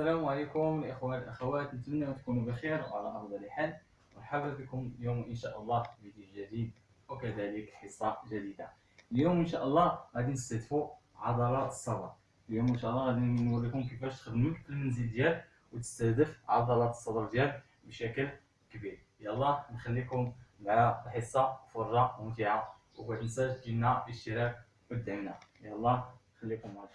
السلام عليكم الاخوان الأخوات نتمنى تكونوا بخير وعلى افضل حال مرحبا بكم اليوم إن شاء الله في فيديو جديد وكذلك حصة جديدة. اليوم إن شاء الله غادي نستهدفوا عضلات الصدر اليوم إن شاء الله غادي نوريكم كيفاش تخدموا في المنزل ديالك وتستهدف عضلات الصدر ديالك بشكل كبير. يلا نخليكم مع الحصه فرة ممتعة وما تنساش ديرنا الاشتراك ودعمنا يلا خليكم معنا